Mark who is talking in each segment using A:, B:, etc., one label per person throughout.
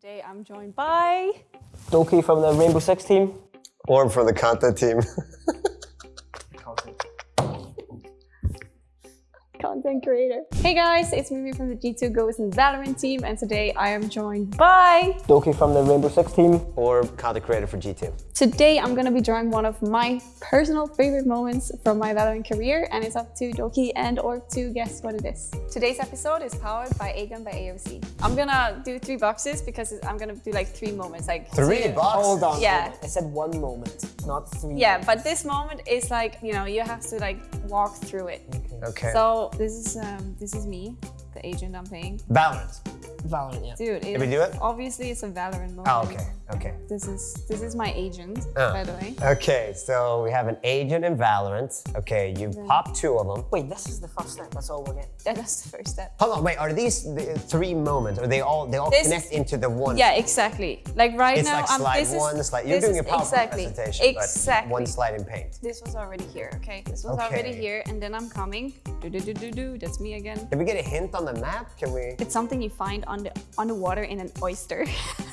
A: Today I'm joined by
B: Doki from the Rainbow Six team.
C: Orm from the content team.
A: content creator. Hey guys, it's Mimi from the G2 Gozen Valorant team and today I am joined by...
B: Doki from the Rainbow Six team.
C: Or content creator for G2.
A: Today I'm gonna be drawing one of my personal favorite moments from my Valorant career and it's up to Doki and or to guess what it is. Today's episode is powered by AGON by AOC. I'm gonna do three boxes because I'm gonna do like three moments. like
C: Three
A: two-
C: boxes?
B: Hold on.
A: Yeah.
B: I said one moment, not three.
A: Yeah, but this moment is like, you know, you have to like walk through it.
C: Okay.
A: So this is um, this is me, the agent I'm playing.
C: Valorant.
B: Valorant, yeah.
A: Dude,
C: Can we do it?
A: Obviously, it's a Valorant moment.
C: Oh, okay. Okay.
A: This is this is my agent,
C: Uh.
A: by the way.
C: Okay, so we have an agent in Valorant. Okay, you pop two of them.
B: Wait, this is the first step. That's all we're getting.
A: That- That's the first step.
C: Hold on, wait, are these the three moments? Are they all they all
A: This-
C: connect into the one?
A: Yeah, exactly. Like right
C: It's
A: now,
C: like
A: I'm, this
C: one,
A: is,
C: slide. You're
A: this
C: doing a
A: is-
C: PowerPoint
A: exactly,
C: presentation,
A: exactly.
C: but one slide in paint.
A: This was already here, okay? This was already here, and then I'm coming. Do do do do do. That's me again.
C: Can we get a hint on the map? Can we?
A: It's something you find on the underwater in an oyster.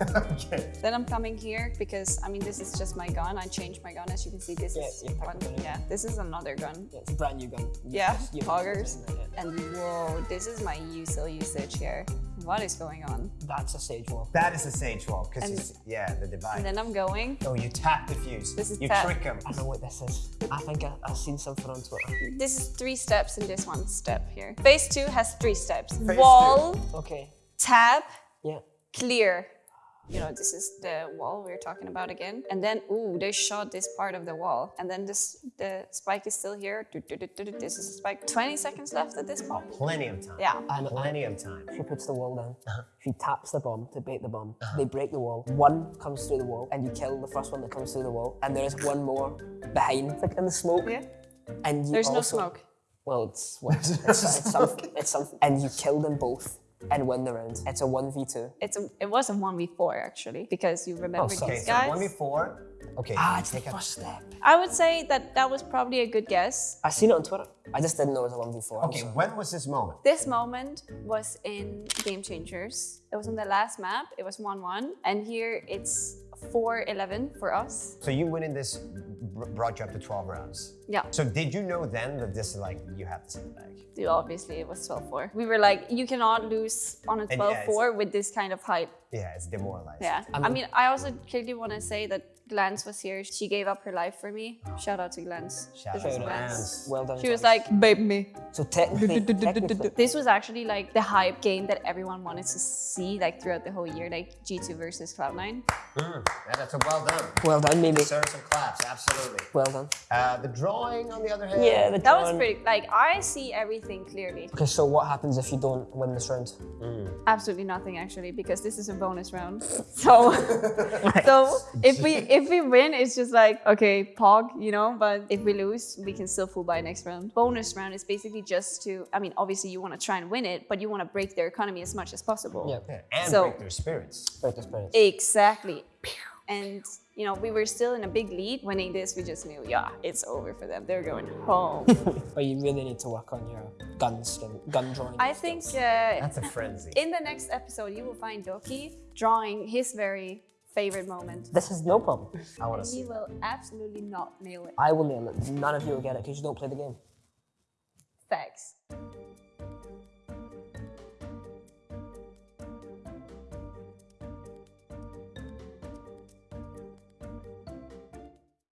C: okay.
A: then I'm coming here because I mean this is just my gun. I changed my gun as you can see. This
B: Yeah,
A: is
B: you picked
A: one.
B: it up.
A: Yeah, this is another gun.
B: Yeah, it's a brand new gun. You
A: Yeah,
B: just-
A: poggers. And whoa, this is my usual usage here. What is going on?
B: That's a sage wall.
C: That is a sage wall, because
A: And-
C: yeah, the divide.
A: And then I'm going.
C: oh, you tap the fuse.
A: This is
C: you
A: tap.
C: trick them.
B: I know what this is. I think I, I've seen something on Twitter.
A: This is three steps in this one step here. Phase two has three steps.
C: Phase
A: Wall,
B: Okay.
A: tab,
B: Yeah.
A: clear. You know, this is the wall we are talking about again. And then, ooh, they shot this part of the wall. And then this, the spike is still here. Do, do, do, do, do. This is a spike. 20 seconds left at this point.
C: Plenty of time.
A: Yeah.
B: And
C: Plenty of time.
B: she puts the wall down. Uh-huh. She taps the bomb to bait the bomb. Uh-huh. They break the wall. One comes through the wall, and you kill the first one that comes through the wall. And there is one more behind, like in the smoke.
A: Yeah.
B: And you
A: There's no smoke.
B: Well, it's what? It's, it's something. It's something. And you kill them both and win the round. It's a one v two.
A: It's a, it was a 1v4 actually, because you remember
B: sorry.
C: Okay,
A: these
C: so
A: guys.
C: one before. Okay.
B: Ah, it's the
C: take a-
B: first step.
A: I would say that that was probably a good guess.
B: I seen it on Twitter. I just didn't know it was a one v four.
C: Okay, when was this moment?
A: This moment was in Game Changers. It was on the last map. It was 1-1. And here it's 4-11 for us.
C: So you win in this br- brought you up to 12 rounds.
A: Yeah.
C: So did you know then that this is like you have this in the bag?
A: Dude, obviously it was 12-4. We were like, you cannot lose on a
C: And
A: 12-4 with this kind of hype.
C: Yeah, it's demoralized.
A: Yeah. I mean, I also clearly want to say that Glance was here. She gave up her life for me. Shout out to Glance.
C: Shout out
A: This
C: to Glance.
B: Well done.
A: She was like, babe me.
B: so technically, technically
A: This was actually like the hype game that everyone wanted to see like throughout the whole year, like G2 versus Cloud9.
C: Mm, yeah, that's a well done.
B: well done, maybe.
C: Deserve some claps, absolutely.
B: Well done.
C: Uh, the drawing, on the other hand.
B: Yeah, the
A: That was pretty, like, I see everything clearly.
B: Okay, so what happens if you don't win this round?
A: Absolutely nothing actually, because this is a bonus round. So, so if we if we win, it's just like okay, pog, you know. But if we lose, we can still full buy next round. Bonus round is basically just to, I mean, obviously you want to try and win it, but you want to break their economy as much as possible.
B: Yeah.
C: Yeah, and
A: So-
C: break their spirits.
B: Break this point.
A: Exactly. And you know, we were still in a big lead. Winning this, we just knew, yeah, it's over for them. They're going home.
B: But you really need to work on your gun skin, gun drawing.
A: I think uh,
C: That's a frenzy.
A: in the next episode, you will find Doki drawing his very favorite moment.
B: this is no problem.
C: I want to see.
A: will absolutely not nail it.
B: I will nail it. None of you will get it because you don't play the game.
A: Facts.